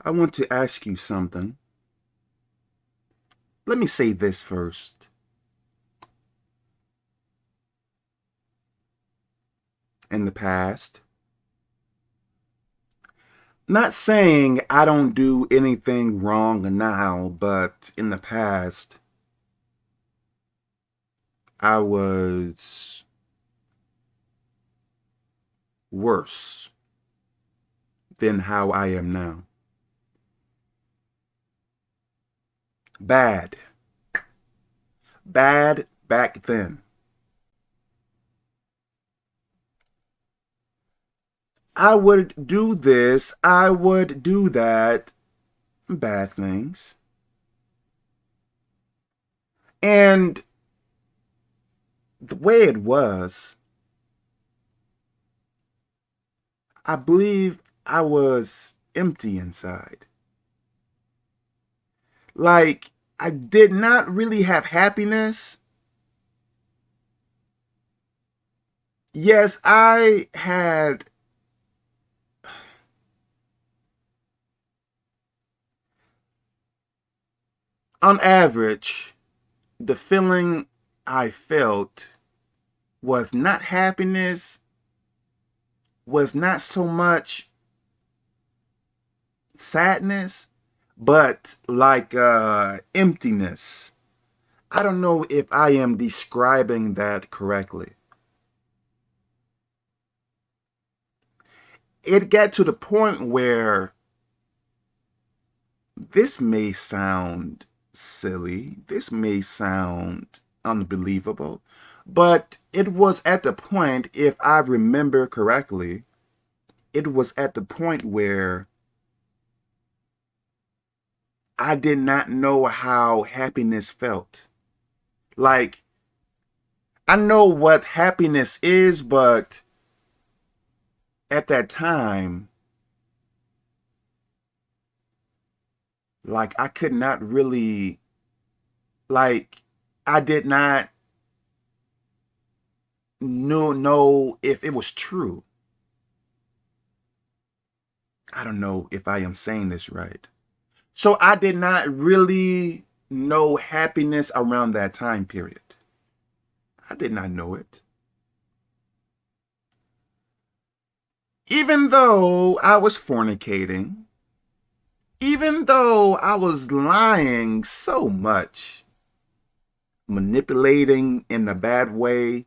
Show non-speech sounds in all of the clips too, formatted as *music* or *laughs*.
I want to ask you something. Let me say this first. In the past, not saying I don't do anything wrong now, but in the past, I was worse than how I am now. Bad. Bad back then. I would do this, I would do that, bad things. And the way it was, I believe I was empty inside. Like, I did not really have happiness. Yes, I had on average, the feeling I felt was not happiness, was not so much sadness, but like uh, emptiness. I don't know if I am describing that correctly. It got to the point where this may sound silly. This may sound unbelievable, but it was at the point, if I remember correctly, it was at the point where I did not know how happiness felt. Like, I know what happiness is, but at that time, like I could not really like I did not know know if it was true. I don't know if I am saying this right. So I did not really know happiness around that time period. I did not know it. Even though I was fornicating, even though I was lying so much, manipulating in a bad way,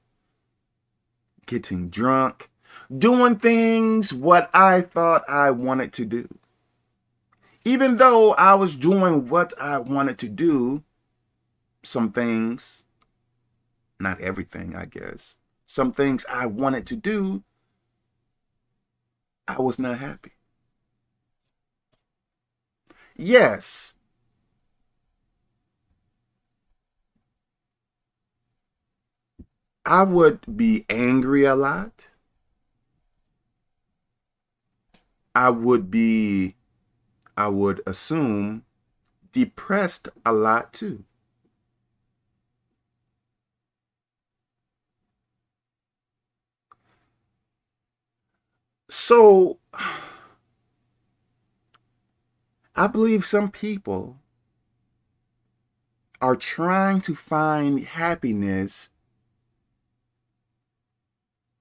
getting drunk, doing things what I thought I wanted to do. Even though I was doing what I wanted to do, some things, not everything, I guess, some things I wanted to do, I was not happy. Yes. I would be angry a lot. I would be, I would assume, depressed a lot too. So, I believe some people are trying to find happiness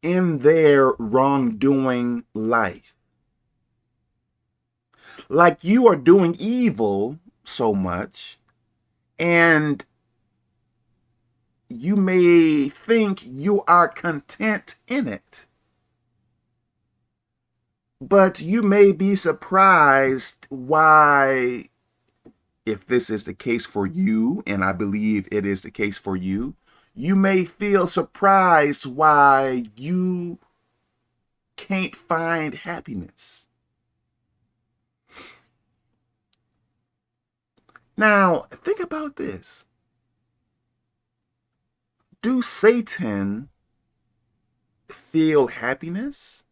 in their wrongdoing life. Like you are doing evil so much and you may think you are content in it. But you may be surprised why, if this is the case for you, and I believe it is the case for you, you may feel surprised why you can't find happiness. Now, think about this. Do Satan feel happiness?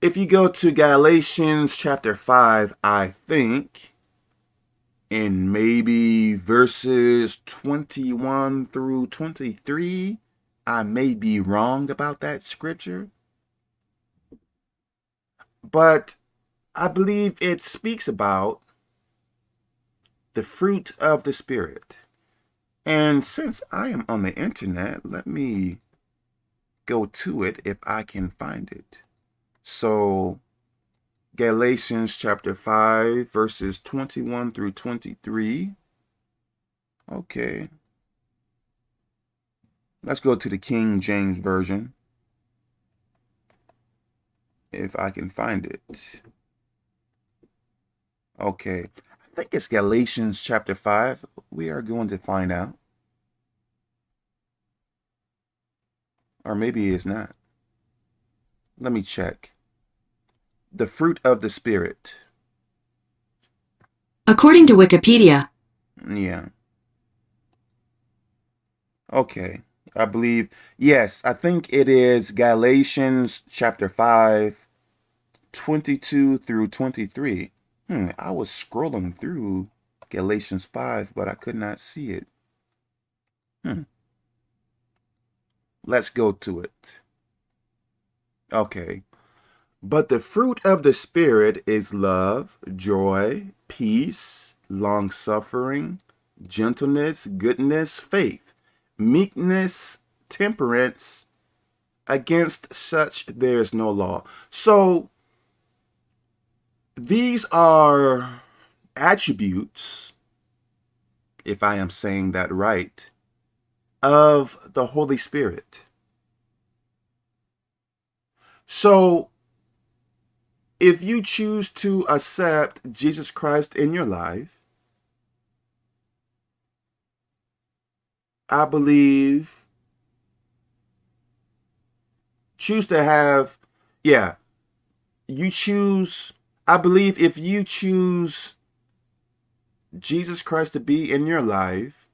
if you go to Galatians chapter 5, I think, in maybe verses 21 through 23, I may be wrong about that scripture, but I believe it speaks about the fruit of the Spirit. And since I am on the internet, let me go to it if I can find it. So Galatians chapter 5, verses 21 through 23. Okay. Let's go to the King James Version. If I can find it. Okay. I think it's Galatians chapter 5. We are going to find out. Or maybe it's not. Let me check the fruit of the Spirit. According to Wikipedia, Yeah. Okay. I believe, yes, I think it is Galatians chapter 5, 22 through 23. Hmm, I was scrolling through Galatians 5, but I could not see it. Hmm. Let's go to it. Okay. But the fruit of the Spirit is love, joy, peace, long-suffering, gentleness, goodness, faith, meekness, temperance. Against such there is no law. So these are attributes, if I am saying that right, of the Holy Spirit. So if you choose to accept Jesus Christ in your life, I believe choose to have, yeah, you choose, I believe if you choose Jesus Christ to be in your life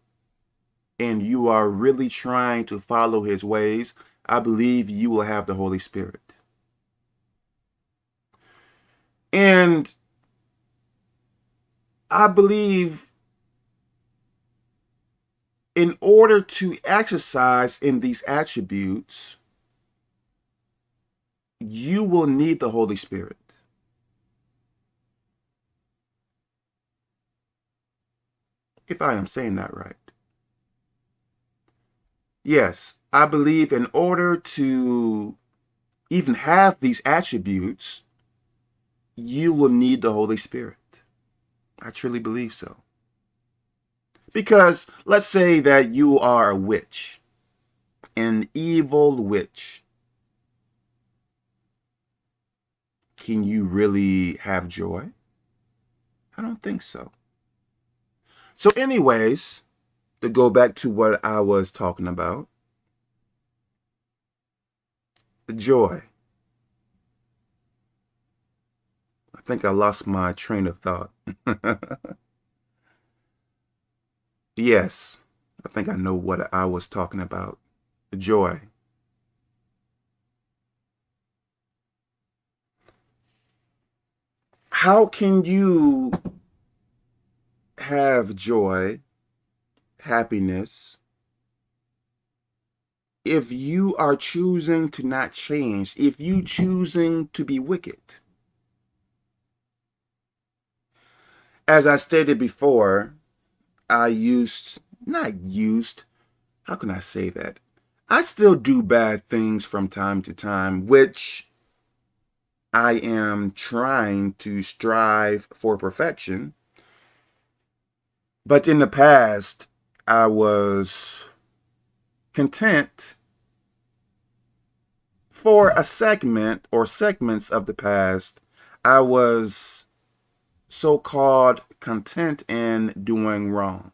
and you are really trying to follow his ways, I believe you will have the Holy Spirit. And I believe in order to exercise in these attributes, you will need the Holy Spirit. If I am saying that right. Yes, I believe in order to even have these attributes, you will need the Holy Spirit. I truly believe so. Because let's say that you are a witch, an evil witch. Can you really have joy? I don't think so. So anyways, to go back to what I was talking about, the joy. I think I lost my train of thought. *laughs* yes, I think I know what I was talking about. The joy. How can you have joy, happiness, if you are choosing to not change, if you choosing to be wicked? As I stated before, I used, not used, how can I say that? I still do bad things from time to time, which I am trying to strive for perfection. But in the past, I was content for a segment or segments of the past. I was so-called content in doing wrong.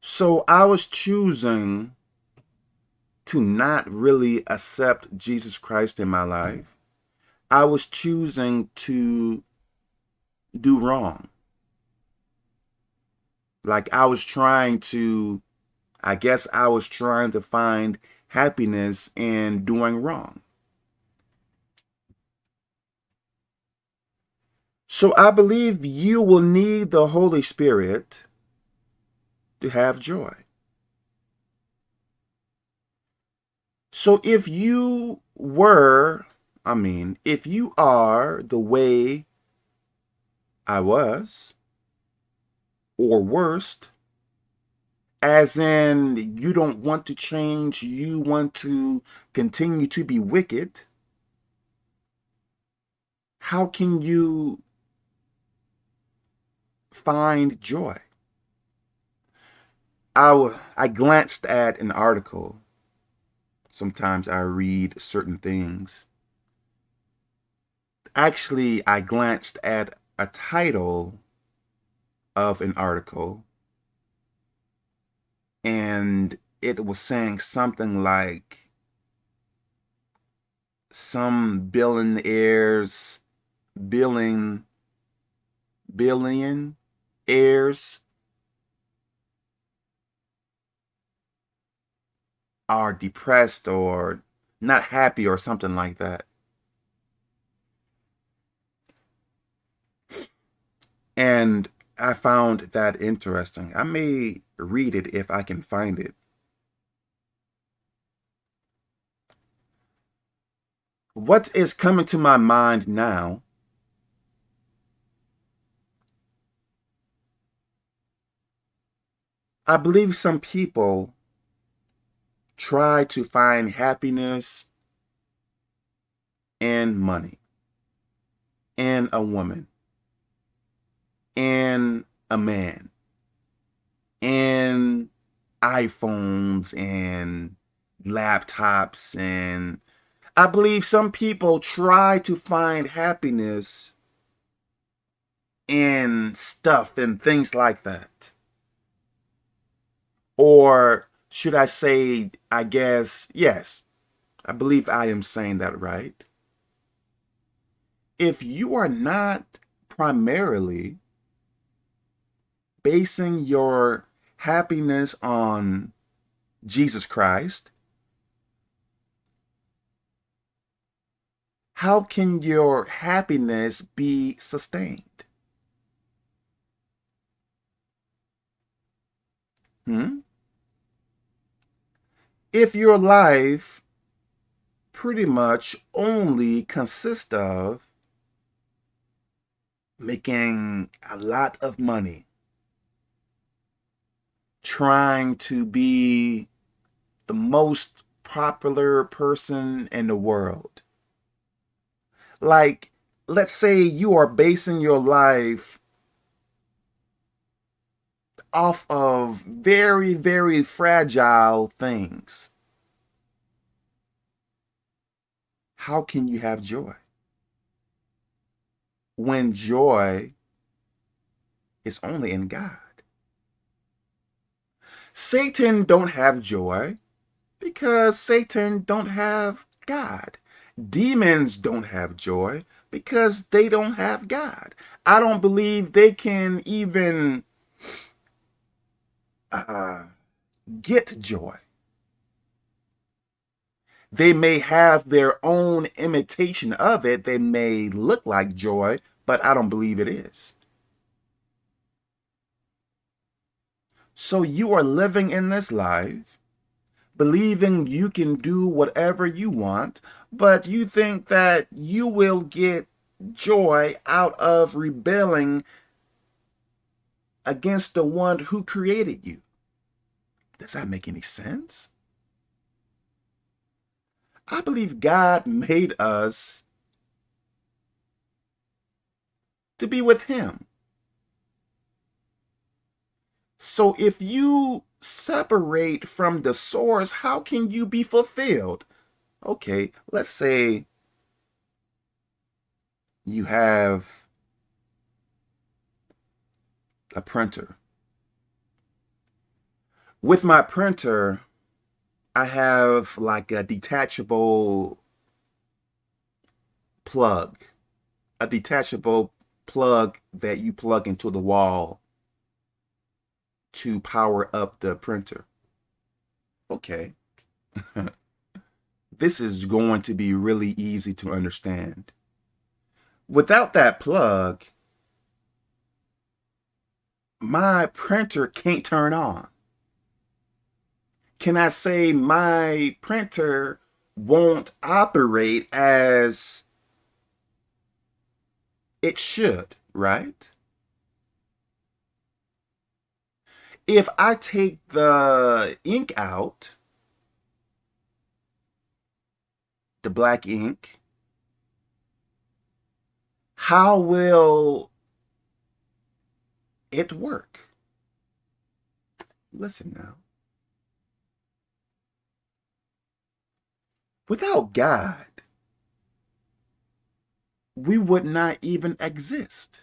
So I was choosing to not really accept Jesus Christ in my life. I was choosing to do wrong. Like I was trying to, I guess I was trying to find happiness in doing wrong. So I believe you will need the Holy Spirit to have joy. So if you were, I mean, if you are the way, I was, or worst, as in you don't want to change, you want to continue to be wicked, how can you find joy? I, I glanced at an article. Sometimes I read certain things. Actually, I glanced at a title of an article and it was saying something like some billionaires billing billion heirs are depressed or not happy or something like that. And I found that interesting. I may read it if I can find it. What is coming to my mind now I believe some people try to find happiness in money, in a woman, in a man, in iPhones and laptops and I believe some people try to find happiness in stuff and things like that. Or should I say, I guess, yes, I believe I am saying that right. If you are not primarily basing your happiness on Jesus Christ, how can your happiness be sustained? Hmm? If your life pretty much only consists of making a lot of money, trying to be the most popular person in the world. Like, let's say you are basing your life off of very, very fragile things. How can you have joy? When joy is only in God. Satan don't have joy because Satan don't have God. Demons don't have joy because they don't have God. I don't believe they can even uh, get joy. They may have their own imitation of it. They may look like joy, but I don't believe it is. So you are living in this life, believing you can do whatever you want, but you think that you will get joy out of rebelling against the one who created you. Does that make any sense? I believe God made us to be with him. So if you separate from the source, how can you be fulfilled? Okay, let's say you have a printer. With my printer, I have like a detachable plug, a detachable plug that you plug into the wall to power up the printer. Okay. *laughs* this is going to be really easy to understand. Without that plug, my printer can't turn on. Can I say my printer won't operate as it should, right? If I take the ink out, the black ink, how will it work? Listen now. Without God, we would not even exist.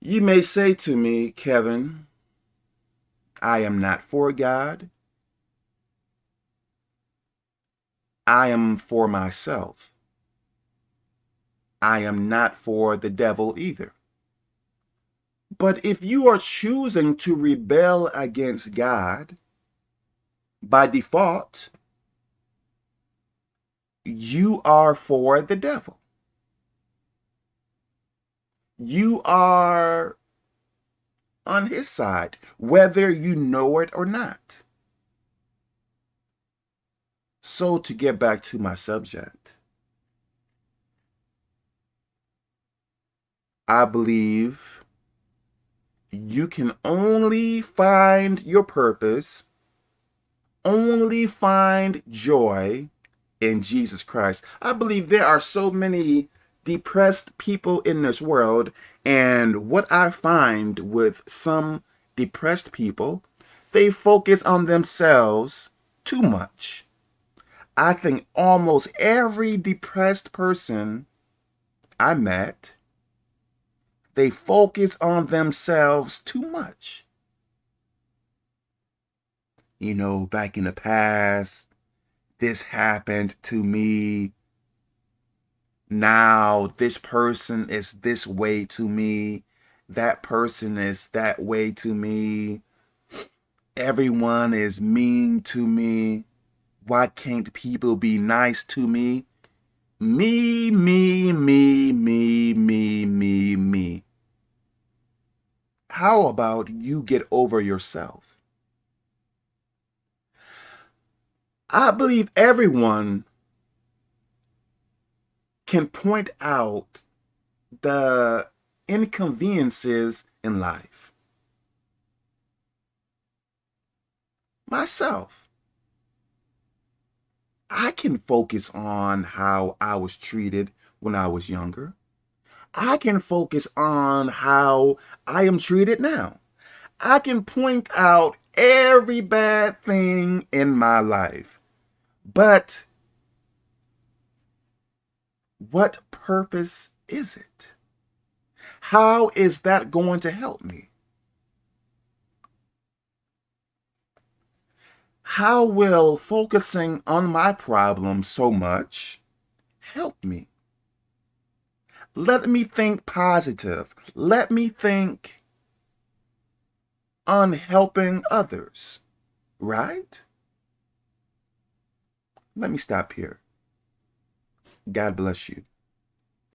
You may say to me, Kevin, I am not for God. I am for myself. I am not for the devil either. But if you are choosing to rebel against God, by default, you are for the devil. You are on his side, whether you know it or not. So to get back to my subject, I believe you can only find your purpose, only find joy in Jesus Christ. I believe there are so many depressed people in this world, and what I find with some depressed people, they focus on themselves too much. I think almost every depressed person I met, they focus on themselves too much. You know, back in the past, this happened to me. Now this person is this way to me. That person is that way to me. Everyone is mean to me. Why can't people be nice to me? Me, me, me, me, me, me, me. How about you get over yourself? I believe everyone can point out the inconveniences in life. Myself. I can focus on how I was treated when I was younger. I can focus on how I am treated now. I can point out every bad thing in my life. But what purpose is it? How is that going to help me? How will focusing on my problem so much help me? Let me think positive. Let me think on helping others, right? Let me stop here. God bless you.